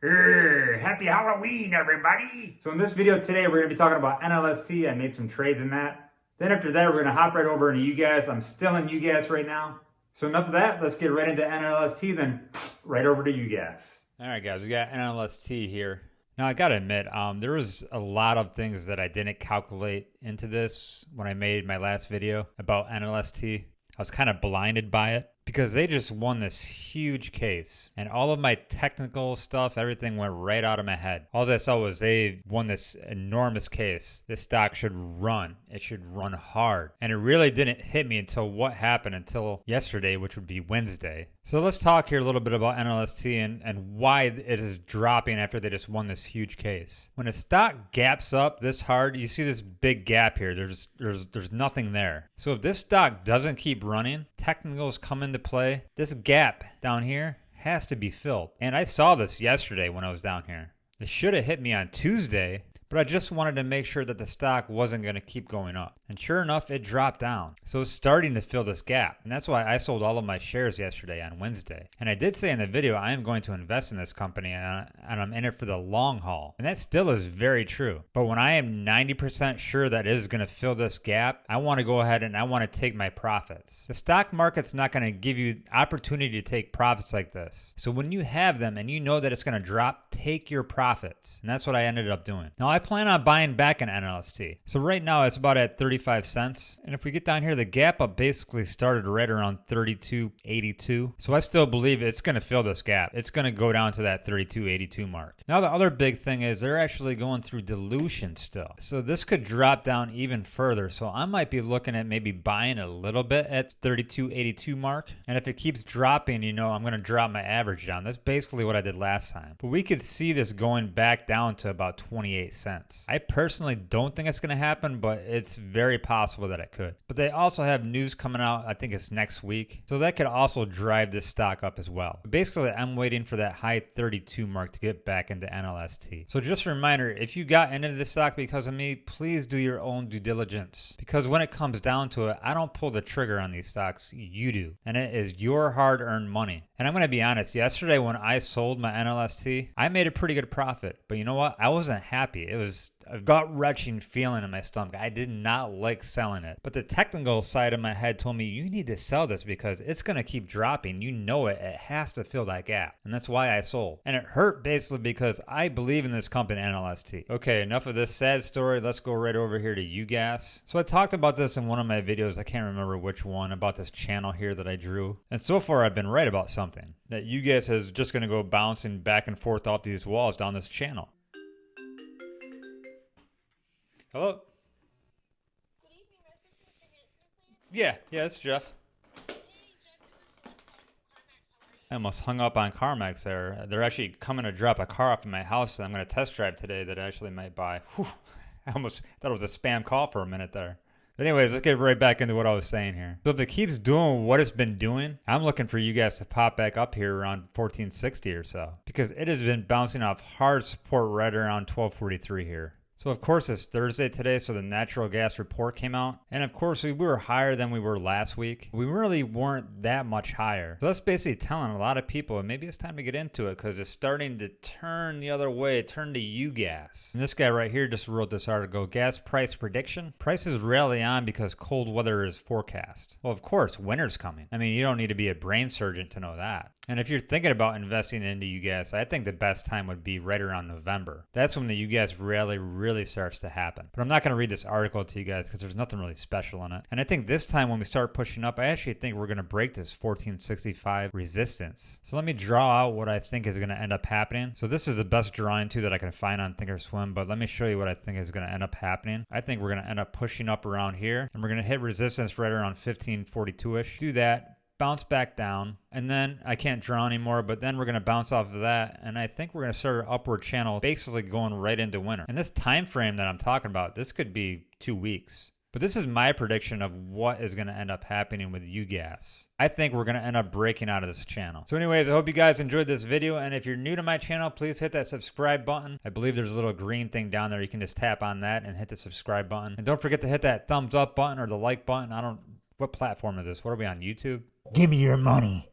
Err, happy Halloween, everybody! So in this video today, we're going to be talking about NLST. I made some trades in that. Then after that, we're going to hop right over into UGAS. I'm still in UGAS right now. So enough of that. Let's get right into NLST, then right over to UGAS. All right, guys, we got NLST here. Now, I got to admit, um, there was a lot of things that I didn't calculate into this when I made my last video about NLST. I was kind of blinded by it because they just won this huge case and all of my technical stuff everything went right out of my head. All i saw was they won this enormous case. This stock should run. It should run hard. And it really didn't hit me until what happened until yesterday which would be wednesday so let's talk here a little bit about NLST and, and why it is dropping after they just won this huge case. When a stock gaps up this hard, you see this big gap here. There's there's there's nothing there. So if this stock doesn't keep running, technicals come into play. This gap down here has to be filled. And I saw this yesterday when I was down here. It should have hit me on Tuesday, but I just wanted to make sure that the stock wasn't going to keep going up. And sure enough, it dropped down. So it's starting to fill this gap. And that's why I sold all of my shares yesterday on Wednesday. And I did say in the video, I am going to invest in this company and I'm in it for the long haul. And that still is very true. But when I am 90% sure that it is going to fill this gap, I want to go ahead and I want to take my profits. The stock market's not going to give you opportunity to take profits like this. So when you have them and you know that it's going to drop, take your profits. And that's what I ended up doing. Now I plan on buying back an NLST. So right now it's about at 35 cents. And if we get down here, the gap up basically started right around 32.82. So I still believe it's going to fill this gap. It's going to go down to that 32.82 mark. Now the other big thing is they're actually going through dilution still. So this could drop down even further. So I might be looking at maybe buying a little bit at 32.82 mark. And if it keeps dropping, you know, I'm going to drop my average down. That's basically what I did last time. But we could see this going back down to about 28 cents. I personally don't think it's going to happen, but it's very possible that it could. But they also have news coming out, I think it's next week. So that could also drive this stock up as well. Basically, I'm waiting for that high 32 mark to get back into NLST. So just a reminder, if you got into this stock because of me, please do your own due diligence. Because when it comes down to it, I don't pull the trigger on these stocks, you do. And it is your hard earned money. And I'm going to be honest, yesterday when I sold my NLST, I made a pretty good profit. But you know what? I wasn't happy. It was a gut wrenching feeling in my stomach. I did not like selling it. But the technical side of my head told me, you need to sell this because it's going to keep dropping. You know it. It has to fill that gap. And that's why I sold. And it hurt basically because I believe in this company, NLST. Okay, enough of this sad story. Let's go right over here to UGAS. So I talked about this in one of my videos. I can't remember which one about this channel here that I drew. And so far, I've been right about something that UGAS is just going to go bouncing back and forth off these walls down this channel. Hello? Yeah, yeah, it's Jeff. I almost hung up on CarMax there. They're actually coming to drop a car off in my house that I'm going to test drive today that I actually might buy. Whew. I almost thought it was a spam call for a minute there. Anyways, let's get right back into what I was saying here. So if it keeps doing what it's been doing, I'm looking for you guys to pop back up here around 1460 or so because it has been bouncing off hard support right around 1243 here. So of course it's Thursday today, so the natural gas report came out. And of course we were higher than we were last week. We really weren't that much higher. So that's basically telling a lot of people, maybe it's time to get into it because it's starting to turn the other way, turn to UGAS. And this guy right here just wrote this article, gas price prediction. Prices rally on because cold weather is forecast. Well, of course, winter's coming. I mean, you don't need to be a brain surgeon to know that. And if you're thinking about investing into UGAS, I think the best time would be right around November. That's when the UGAS rally really really starts to happen. But I'm not going to read this article to you guys because there's nothing really special in it. And I think this time when we start pushing up, I actually think we're going to break this 1465 resistance. So let me draw out what I think is going to end up happening. So this is the best drawing too that I can find on Thinkorswim, but let me show you what I think is going to end up happening. I think we're going to end up pushing up around here and we're going to hit resistance right around 1542-ish. Do that, bounce back down, and then I can't draw anymore, but then we're going to bounce off of that, and I think we're going to start an upward channel, basically going right into winter. And this time frame that I'm talking about, this could be two weeks. But this is my prediction of what is going to end up happening with UGAS. I think we're going to end up breaking out of this channel. So anyways, I hope you guys enjoyed this video. And if you're new to my channel, please hit that subscribe button. I believe there's a little green thing down there. You can just tap on that and hit the subscribe button. And don't forget to hit that thumbs up button or the like button. I don't, what platform is this? What are we on, YouTube? Give me your money.